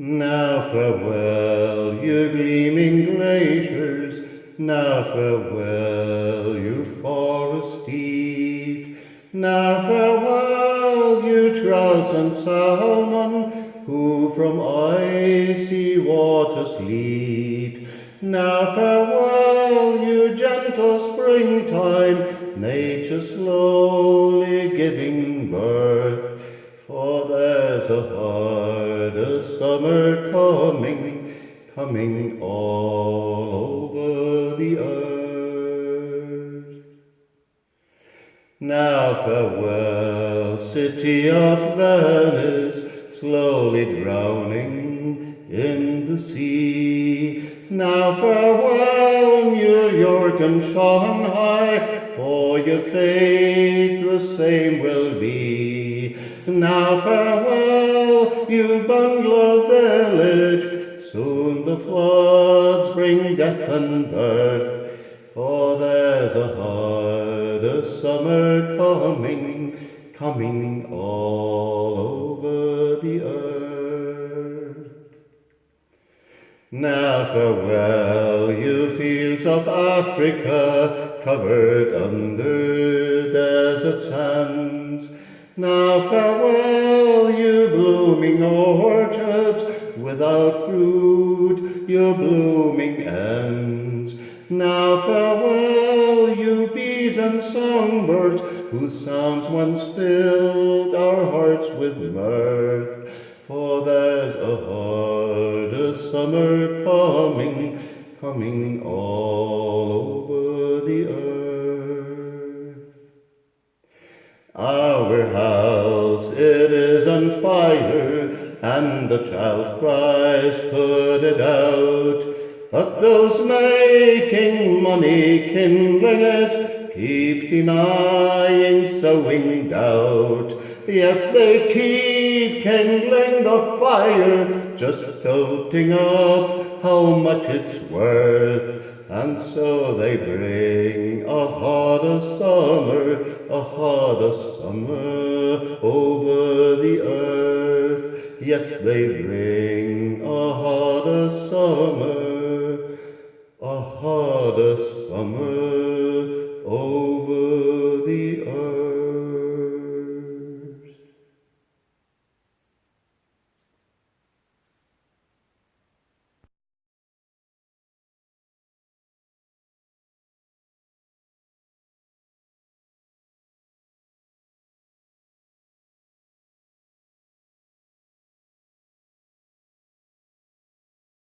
Now farewell, you gleaming glaciers, now farewell, you forests deep, now farewell, you trouts and salmon, who from icy waters leap. Now farewell, you gentle springtime, nature slowly giving birth, for there's a harder summer coming, coming all over the earth. Now farewell, city of Venice, slowly drowning in the sea. Now farewell, New York and Shanghai, for your fate the same will be. Now farewell, you Bangla village, soon the floods bring death and birth, for there's a harder summer coming, coming all over the earth. Now farewell, you fields of Africa, covered under orchards, without fruit, your blooming ends. Now farewell, you bees and songbirds, whose sounds once filled our hearts with mirth. For there's a harder summer coming, coming all over the earth. Ah, our house, it is on fire, and the child cries, put it out. But those making money kindling it, keep denying, sowing doubt. Yes, they keep kindling the fire, just toting up how much it's worth. And so they bring a hotter summer, a hotter summer over the earth. Yes, they bring a hotter summer, a hotter summer.